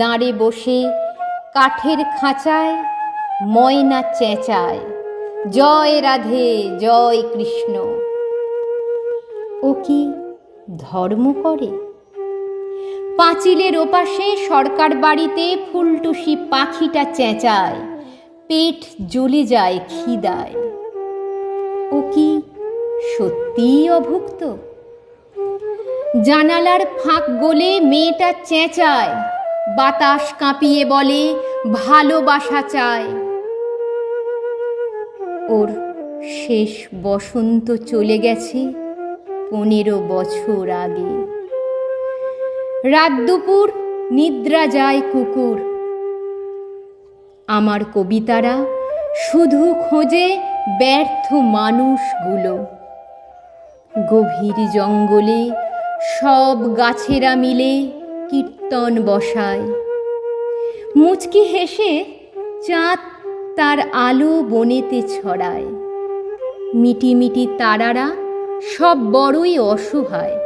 দাঁড়ে বসে কাঠের খাঁচায় ময়না চেঁচায়। জয় রাধে, জয় কৃষ্ণ। ও কি ধর্ম করে? পাঁচিলের ওপাশে সরকার বাড়িতে ফুলটুসি পাখিটা চেঁচায়, পেট জ্বলে যায় খিদায়। ও কি সত্যিই অভুক্ত? জানালার ফাঁক গলে মেয়েটা চেঁচায় বাতাস কাঁপিয়ে বলে, ভালোবাসা চায় ওর শেষ বসন্ত চলে গেছে পনেরো বছর আগে। রাত দুপুর নিদ্রা যায় কুকুর। আমার কবিতারা শুধু খোঁজে ব্যর্থ মানুষগুলো। গভীর জঙ্গলে সব গাছেরা মিলে কীর্তন বসায়। মুচকি হেসে চাঁদ তার আলো বনেতে ছড়ায়। মিটিমিটি তারারা সব বড়ই অসহায়।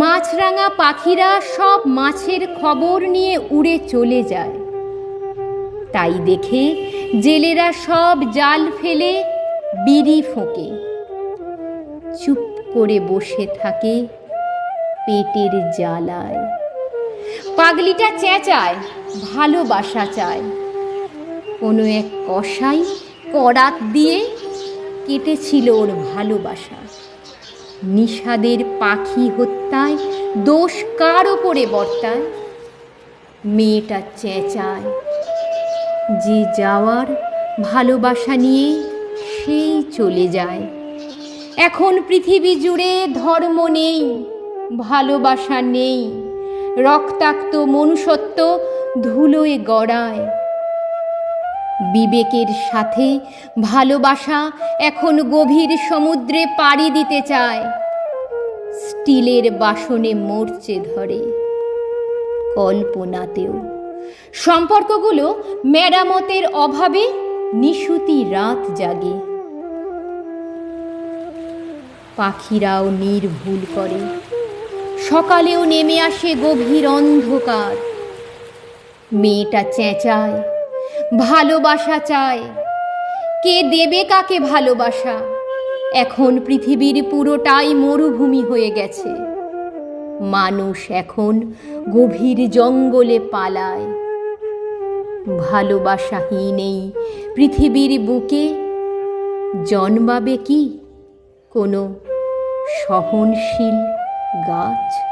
মাছরাঙা পাখিরা সব মাছের খবর নিয়ে উড়ে চলে যায়। তাই দেখে জেলেরা সব জাল ফেলে বিড়ি ফোঁকে। চুপ করে বসে থাকে পেটের জ্বালায়। পাগলিটা চেঁচায়, ভালোবাসা চায়। কোনো এক কষাই করাত দিয়ে কেটেছিল ওর ভালোবাসা। নিষাদের পাখি হত্যায় দোষ কার ওপরে বর্তায়? মেয়েটা চেঁচায়, যে যাওয়ার ভালোবাসা নিয়ে সেই চলে যায়। এখন পৃথিবী জুড়ে ধর্ম নেই, ভালোবাসা নেই। রক্তাক্ত মনুষ্যত্ব ধুলোয় গড়ায়। বিবেকের সাথে ভালোবাসা এখন গভীর সমুদ্রে পাড়ি দিতে চায়। স্টিলের বাসনে মরচে ধরে। কল্পনাতেও সম্পর্কগুলো মেরামতের অভাবে নিশুতি রাত জাগে। পাখিরাও নির্ভুল করে। সকালেও নেমে আসে গভীর অন্ধকার। মেয়েটা চেঁচায়, ভালোবাসা চায়। কে দেবে কাকে ভালোবাসা? এখন পৃথিবীর পুরোটাই মরুভূমি হয়ে গেছে। মানুষ এখন গভীর জঙ্গলে পালায়। ভালোবাসাহীন এই পৃথিবীর বুকে জন্মাবে কি কোনো সহনশীল গাছ